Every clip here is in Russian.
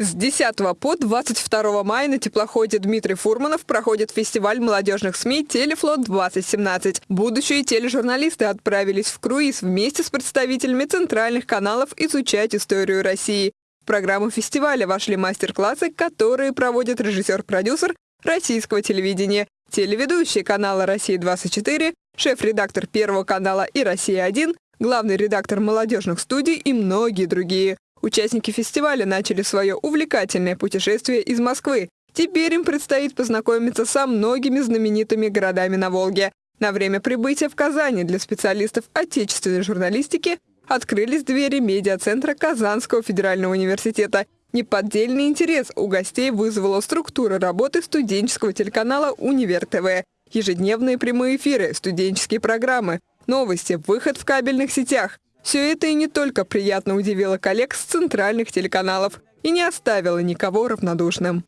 С 10 по 22 мая на теплоходе Дмитрий Фурманов проходит фестиваль молодежных СМИ «Телефлот-2017». Будущие тележурналисты отправились в круиз вместе с представителями центральных каналов изучать историю России. В программу фестиваля вошли мастер-классы, которые проводит режиссер-продюсер российского телевидения, телеведущий канала «Россия-24», шеф-редактор Первого канала и «Россия-1», главный редактор молодежных студий и многие другие. Участники фестиваля начали свое увлекательное путешествие из Москвы. Теперь им предстоит познакомиться со многими знаменитыми городами на Волге. На время прибытия в Казани для специалистов отечественной журналистики открылись двери медиацентра Казанского федерального университета. Неподдельный интерес у гостей вызвала структура работы студенческого телеканала «Универ ТВ». Ежедневные прямые эфиры, студенческие программы, новости, выход в кабельных сетях – все это и не только приятно удивило коллег с центральных телеканалов и не оставило никого равнодушным.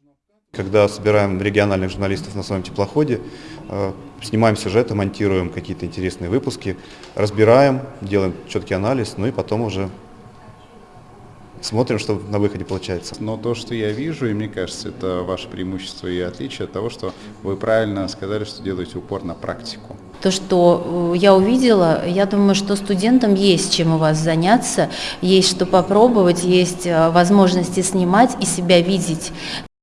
Когда собираем региональных журналистов на своем теплоходе, э, снимаем сюжеты, монтируем какие-то интересные выпуски, разбираем, делаем четкий анализ, ну и потом уже смотрим, что на выходе получается. Но то, что я вижу, и мне кажется, это ваше преимущество и отличие от того, что вы правильно сказали, что делаете упор на практику. То, что э, я увидела, я думаю, что студентам есть чем у вас заняться, есть что попробовать, есть э, возможности снимать и себя видеть.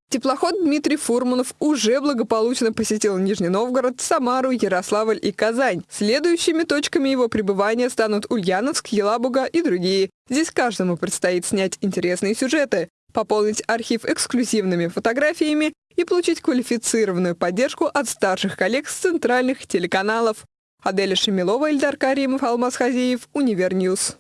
Теплоход Дмитрий Фурманов уже благополучно посетил Нижний Новгород, Самару, Ярославль и Казань. Следующими точками его пребывания станут Ульяновск, Елабуга и другие. Здесь каждому предстоит снять интересные сюжеты, пополнить архив эксклюзивными фотографиями и получить квалифицированную поддержку от старших коллег с центральных телеканалов. Аделя Шемилова, Ильдар Каримов, Алмаз Хазиев, Univer News.